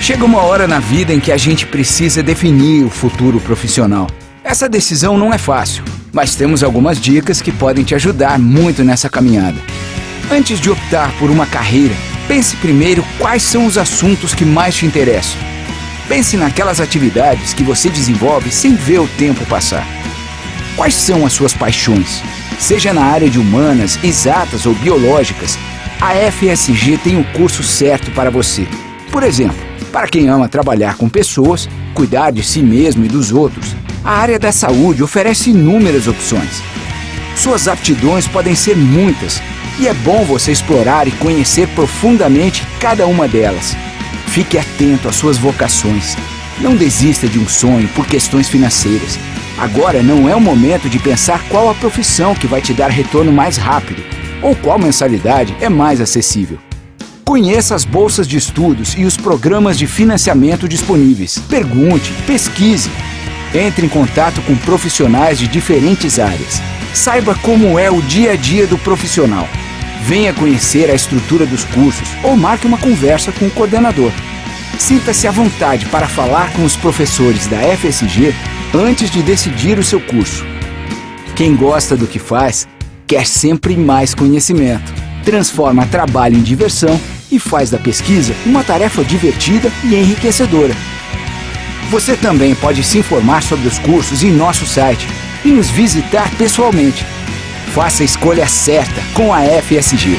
Chega uma hora na vida em que a gente precisa definir o futuro profissional. Essa decisão não é fácil, mas temos algumas dicas que podem te ajudar muito nessa caminhada. Antes de optar por uma carreira, pense primeiro quais são os assuntos que mais te interessam. Pense naquelas atividades que você desenvolve sem ver o tempo passar. Quais são as suas paixões? Seja na área de humanas, exatas ou biológicas, a FSG tem o curso certo para você. Por exemplo, para quem ama trabalhar com pessoas, cuidar de si mesmo e dos outros, a área da saúde oferece inúmeras opções. Suas aptidões podem ser muitas e é bom você explorar e conhecer profundamente cada uma delas. Fique atento às suas vocações. Não desista de um sonho por questões financeiras. Agora não é o momento de pensar qual a profissão que vai te dar retorno mais rápido ou qual mensalidade é mais acessível. Conheça as bolsas de estudos e os programas de financiamento disponíveis. Pergunte, pesquise. Entre em contato com profissionais de diferentes áreas. Saiba como é o dia a dia do profissional. Venha conhecer a estrutura dos cursos ou marque uma conversa com o coordenador. Sinta-se à vontade para falar com os professores da FSG antes de decidir o seu curso. Quem gosta do que faz, quer sempre mais conhecimento. Transforma trabalho em diversão e faz da pesquisa uma tarefa divertida e enriquecedora. Você também pode se informar sobre os cursos em nosso site e nos visitar pessoalmente. Faça a escolha certa com a FSG.